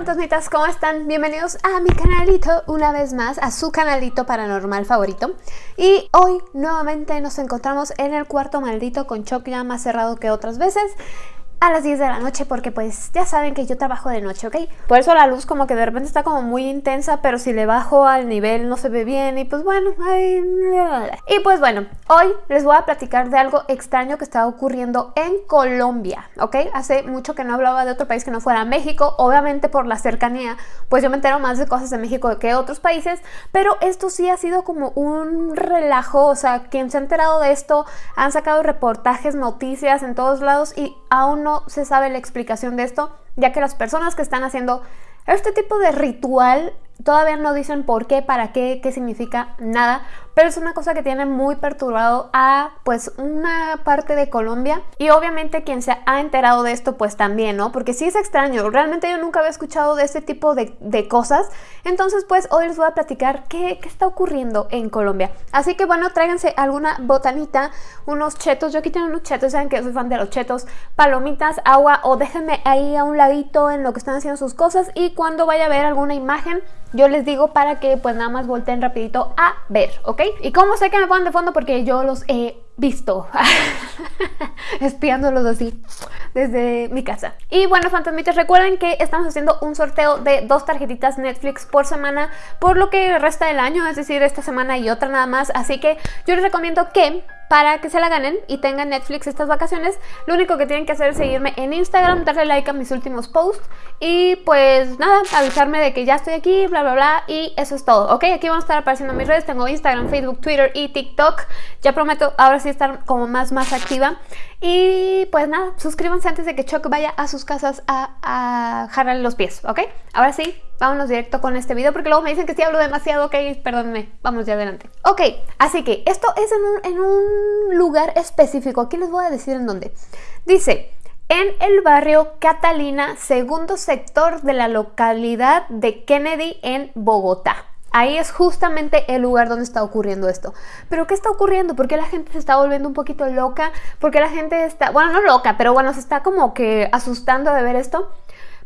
fantasmitas, ¿cómo están? Bienvenidos a mi canalito una vez más, a su canalito paranormal favorito Y hoy nuevamente nos encontramos en el cuarto maldito con Choc ya más cerrado que otras veces a las 10 de la noche porque pues ya saben que yo trabajo de noche, ¿ok? Por eso la luz como que de repente está como muy intensa, pero si le bajo al nivel no se ve bien y pues bueno, ay... Y pues bueno, hoy les voy a platicar de algo extraño que está ocurriendo en Colombia, ¿ok? Hace mucho que no hablaba de otro país que no fuera México, obviamente por la cercanía, pues yo me entero más de cosas de México que de otros países, pero esto sí ha sido como un relajo, o sea, quien se ha enterado de esto, han sacado reportajes, noticias en todos lados y aún no se sabe la explicación de esto, ya que las personas que están haciendo este tipo de ritual todavía no dicen por qué, para qué, qué significa, nada, pero es una cosa que tiene muy perturbado a pues una parte de Colombia. Y obviamente quien se ha enterado de esto pues también, ¿no? Porque sí es extraño, realmente yo nunca había escuchado de este tipo de, cosas, entonces pues hoy les voy a platicar qué, qué, está ocurriendo en Colombia. Así que bueno, tráiganse alguna botanita, unos chetos, yo aquí tengo unos chetos, saben que soy fan de los chetos, palomitas, agua o déjenme ahí a un ladito en lo que están haciendo sus cosas. Y cuando vaya a ver alguna imagen yo les digo para que pues nada más volteen rapidito a ver, ¿ok? Y cómo sé que me ponen de fondo porque yo los he visto espiándolos así desde mi casa. Y bueno, fantasmitas, recuerden que estamos haciendo un sorteo de dos tarjetitas Netflix por semana por lo que resta del año, es decir, esta semana y otra nada más. Así que yo les recomiendo que para que se la ganen y tengan Netflix estas vacaciones, lo único que tienen que hacer es seguirme en Instagram, darle like a mis últimos posts y pues nada, avisarme de que ya estoy aquí, bla bla bla y eso es todo, ¿ok? Aquí van a estar apareciendo mis redes, tengo Instagram, Facebook, Twitter y TikTok, ya prometo ahora sí estar como más más activa y pues nada, suscríbanse antes de que Chuck vaya a sus casas a, a los pies, ¿ok? Ahora sí, vámonos directo con este video porque luego me dicen que sí hablo demasiado, ok, perdónenme, vamos ya adelante. Ok, así que esto es en un, en un lugar específico, aquí les voy a decir en dónde. Dice, en el barrio Catalina, segundo sector de la localidad de Kennedy en Bogotá. Ahí es justamente el lugar donde está ocurriendo esto. ¿Pero qué está ocurriendo? ¿Por qué la gente se está volviendo un poquito loca? ¿Por qué la gente está, bueno, no loca, pero bueno, se está como que asustando de ver esto?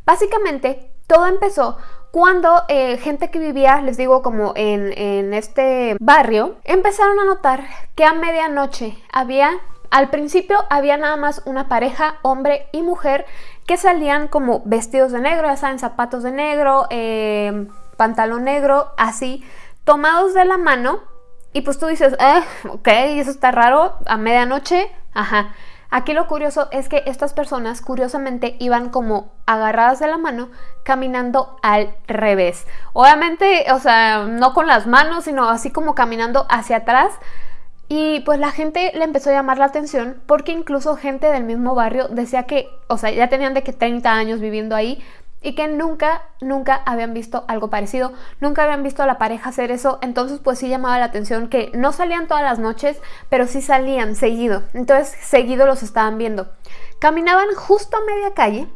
Básicamente, todo empezó cuando eh, gente que vivía, les digo, como en, en este barrio, empezaron a notar que a medianoche había al principio había nada más una pareja, hombre y mujer, que salían como vestidos de negro, ya saben, zapatos de negro, eh, pantalón negro, así, tomados de la mano. Y pues tú dices, eh, ok, eso está raro, a medianoche, ajá. Aquí lo curioso es que estas personas curiosamente iban como agarradas de la mano caminando al revés. Obviamente, o sea, no con las manos, sino así como caminando hacia atrás. Y pues la gente le empezó a llamar la atención porque incluso gente del mismo barrio decía que, o sea, ya tenían de que 30 años viviendo ahí, y que nunca, nunca habían visto algo parecido, nunca habían visto a la pareja hacer eso, entonces pues sí llamaba la atención que no salían todas las noches, pero sí salían seguido, entonces seguido los estaban viendo. Caminaban justo a media calle,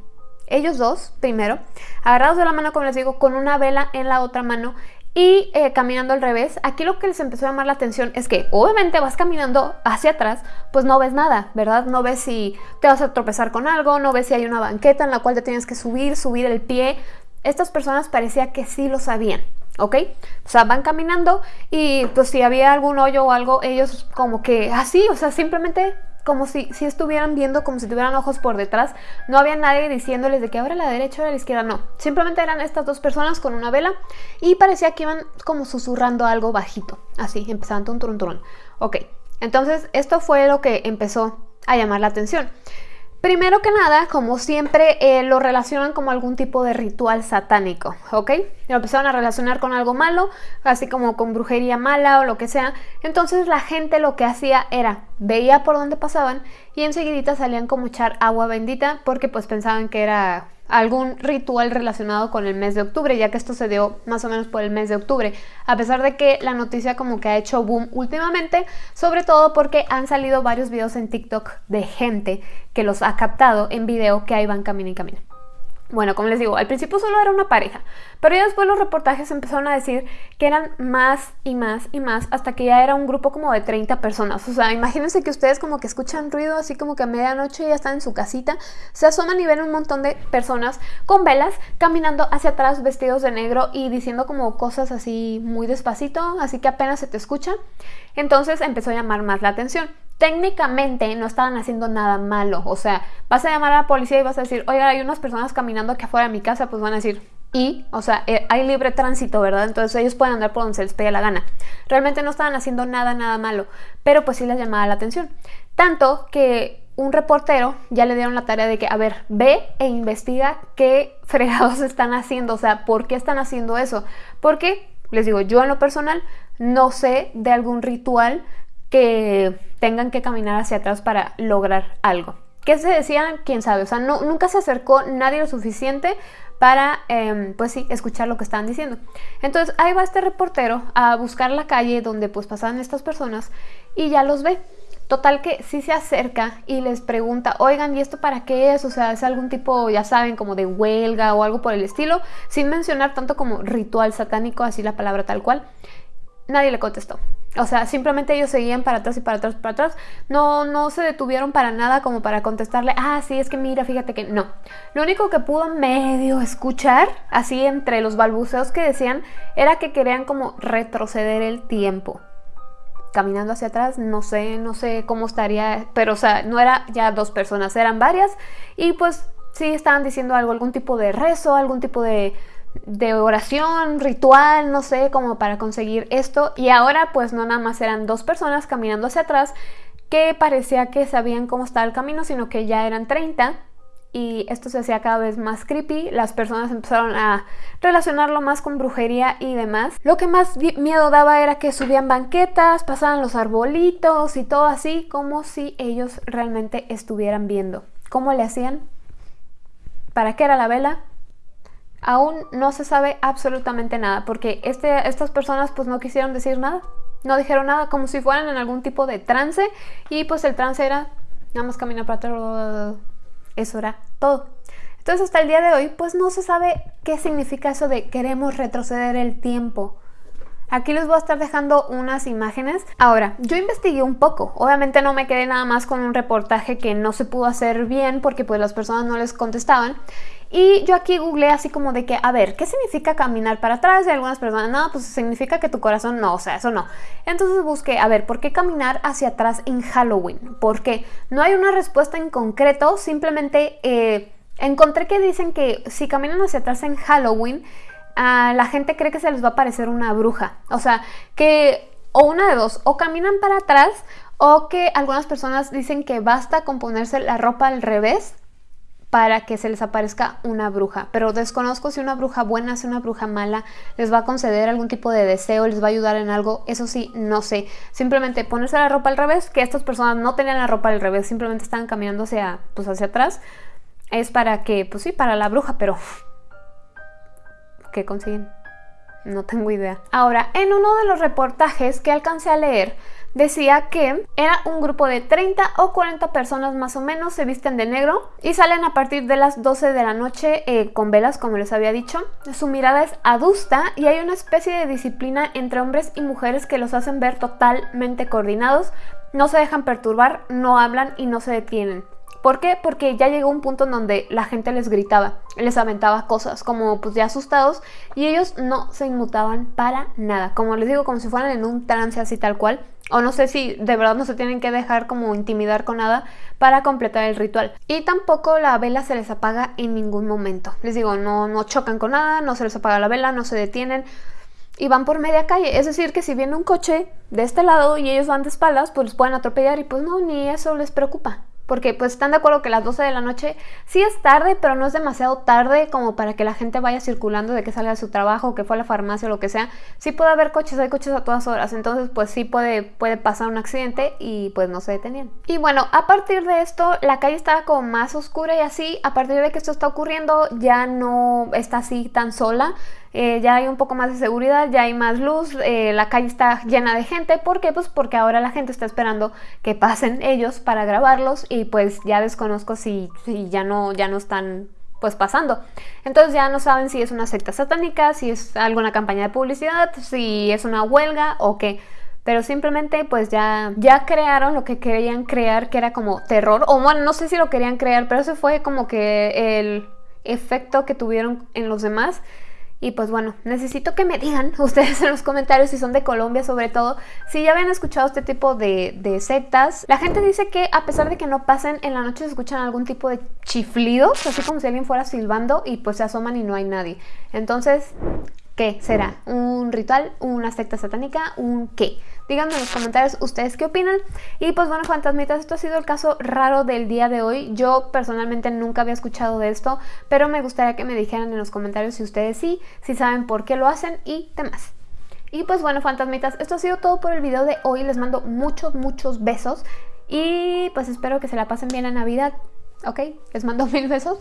ellos dos, primero, agarrados de la mano, como les digo, con una vela en la otra mano y eh, caminando al revés, aquí lo que les empezó a llamar la atención es que obviamente vas caminando hacia atrás, pues no ves nada, ¿verdad? No ves si te vas a tropezar con algo, no ves si hay una banqueta en la cual te tienes que subir, subir el pie. Estas personas parecía que sí lo sabían, ¿ok? O sea, van caminando y pues si había algún hoyo o algo, ellos como que así, o sea, simplemente como si, si estuvieran viendo, como si tuvieran ojos por detrás. No había nadie diciéndoles de que ahora la derecha o la izquierda, no. Simplemente eran estas dos personas con una vela y parecía que iban como susurrando algo bajito. Así, empezaban un turun turun. Ok, entonces esto fue lo que empezó a llamar la atención. Primero que nada, como siempre, eh, lo relacionan como algún tipo de ritual satánico, ¿ok? Lo empezaron a relacionar con algo malo, así como con brujería mala o lo que sea. Entonces la gente lo que hacía era, veía por dónde pasaban y enseguidita salían como echar agua bendita porque pues pensaban que era algún ritual relacionado con el mes de octubre, ya que esto se dio más o menos por el mes de octubre, a pesar de que la noticia como que ha hecho boom últimamente, sobre todo porque han salido varios videos en TikTok de gente que los ha captado en video que ahí van camino y camino. Bueno, como les digo, al principio solo era una pareja, pero ya después los reportajes empezaron a decir que eran más y más y más, hasta que ya era un grupo como de 30 personas. O sea, imagínense que ustedes como que escuchan ruido así como que a medianoche ya están en su casita, se asoman y ven un montón de personas con velas caminando hacia atrás vestidos de negro y diciendo como cosas así muy despacito, así que apenas se te escucha. Entonces empezó a llamar más la atención técnicamente no estaban haciendo nada malo. O sea, vas a llamar a la policía y vas a decir, oiga, hay unas personas caminando aquí afuera de mi casa, pues van a decir, y, o sea, eh, hay libre tránsito, ¿verdad? Entonces ellos pueden andar por donde se les pegue la gana. Realmente no estaban haciendo nada, nada malo, pero pues sí les llamaba la atención. Tanto que un reportero ya le dieron la tarea de que, a ver, ve e investiga qué fregados están haciendo, o sea, ¿por qué están haciendo eso? Porque, les digo, yo en lo personal no sé de algún ritual que tengan que caminar hacia atrás para lograr algo. ¿Qué se decían? ¿Quién sabe? O sea, nunca se acercó nadie lo suficiente para, em, pues sí, escuchar lo que estaban diciendo. Entonces ahí va este reportero a buscar la calle donde pues pasaban estas personas y ya los ve. Total que sí se acerca y les pregunta, oigan, ¿y esto para qué es? O sea, es algún tipo, ya saben, como de huelga o algo por el estilo, sin mencionar tanto como ritual satánico, así la palabra tal cual. Nadie le contestó. O sea, simplemente ellos seguían para atrás y para atrás, para atrás. No, no se detuvieron para nada como para contestarle, ah, sí, es que mira, fíjate que no. Lo único que pudo medio escuchar, así entre los balbuceos que decían, era que querían como retroceder el tiempo. Caminando hacia atrás, no sé, no sé cómo estaría, pero o sea, no era ya dos personas, eran varias. Y pues sí estaban diciendo algo, algún tipo de rezo, algún tipo de de oración, ritual, no sé, como para conseguir esto. Y ahora pues no nada más eran dos personas caminando hacia atrás que parecía que sabían cómo estaba el camino, sino que ya eran 30 y esto se hacía cada vez más creepy, las personas empezaron a relacionarlo más con brujería y demás. Lo que más miedo daba era que subían banquetas, pasaban los arbolitos y todo así, como si ellos realmente estuvieran viendo. ¿Cómo le hacían? ¿Para qué era la vela? Aún no se sabe absolutamente nada, porque este, estas personas pues no quisieron decir nada, no dijeron nada, como si fueran en algún tipo de trance, y pues el trance era nada más caminar para atrás, eso era todo. Entonces hasta el día de hoy pues no se sabe qué significa eso de queremos retroceder el tiempo. Aquí les voy a estar dejando unas imágenes. Ahora, yo investigué un poco. Obviamente no me quedé nada más con un reportaje que no se pudo hacer bien porque pues las personas no les contestaban. Y yo aquí googleé así como de que, a ver, ¿qué significa caminar para atrás? Y algunas personas, no, pues significa que tu corazón no, o sea, eso no. Entonces busqué, a ver, ¿por qué caminar hacia atrás en Halloween? Porque no hay una respuesta en concreto, simplemente eh, encontré que dicen que si caminan hacia atrás en Halloween, la gente cree que se les va a parecer una bruja. O sea, que o una de dos, o caminan para atrás o que algunas personas dicen que basta con ponerse la ropa al revés para que se les aparezca una bruja. Pero desconozco si una bruja buena, si una bruja mala, les va a conceder algún tipo de deseo, les va a ayudar en algo. Eso sí, no sé. Simplemente ponerse la ropa al revés, que estas personas no tenían la ropa al revés, simplemente estaban caminando hacia, pues hacia atrás. Es para que, pues sí, para la bruja, pero... ¿Qué consiguen? No tengo idea. Ahora, en uno de los reportajes que alcancé a leer, decía que era un grupo de 30 o 40 personas más o menos, se visten de negro y salen a partir de las 12 de la noche eh, con velas, como les había dicho. Su mirada es adusta y hay una especie de disciplina entre hombres y mujeres que los hacen ver totalmente coordinados, no se dejan perturbar, no hablan y no se detienen. ¿Por qué? Porque ya llegó un punto en donde la gente les gritaba, les aventaba cosas como pues ya asustados y ellos no se inmutaban para nada, como les digo, como si fueran en un trance así tal cual, o no sé si de verdad no se tienen que dejar como intimidar con nada para completar el ritual. Y tampoco la vela se les apaga en ningún momento. Les digo, no, no chocan con nada, no se les apaga la vela, no se detienen y van por media calle. Es decir, que si viene un coche de este lado y ellos van de espaldas, pues los pueden atropellar y pues no, ni eso les preocupa porque pues están de acuerdo que las 12 de la noche sí es tarde, pero no es demasiado tarde como para que la gente vaya circulando de que salga de su trabajo, que fue a la farmacia o lo que sea. Sí puede haber coches, hay coches a todas horas, entonces pues sí puede, puede pasar un accidente y pues no se detenían. Y bueno, a partir de esto la calle estaba como más oscura y así, a partir de que esto está ocurriendo ya no está así tan sola. Eh, ya hay un poco más de seguridad, ya hay más luz, eh, la calle está llena de gente. ¿Por qué? Pues porque ahora la gente está esperando que pasen ellos para grabarlos y pues ya desconozco si, si ya, no, ya no están pues pasando. Entonces ya no saben si es una secta satánica, si es alguna campaña de publicidad, si es una huelga o qué. Pero simplemente pues ya, ya crearon lo que querían crear, que era como terror. O bueno, no sé si lo querían crear, pero eso fue como que el efecto que tuvieron en los demás. Y pues bueno, necesito que me digan ustedes en los comentarios si son de Colombia sobre todo, si ya habían escuchado este tipo de, de, sectas. La gente dice que a pesar de que no pasen, en la noche se escuchan algún tipo de chiflidos, así como si alguien fuera silbando y pues se asoman y no hay nadie. Entonces, ¿Qué será? ¿Un ritual? ¿Una secta satánica? ¿Un qué? Díganme en los comentarios ustedes qué opinan. Y pues bueno, fantasmitas, esto ha sido el caso raro del día de hoy. Yo personalmente nunca había escuchado de esto, pero me gustaría que me dijeran en los comentarios si ustedes sí, si saben por qué lo hacen y demás. Y pues bueno, fantasmitas, esto ha sido todo por el video de hoy. Les mando muchos, muchos besos. Y pues espero que se la pasen bien la Navidad. ¿Ok? Les mando mil besos.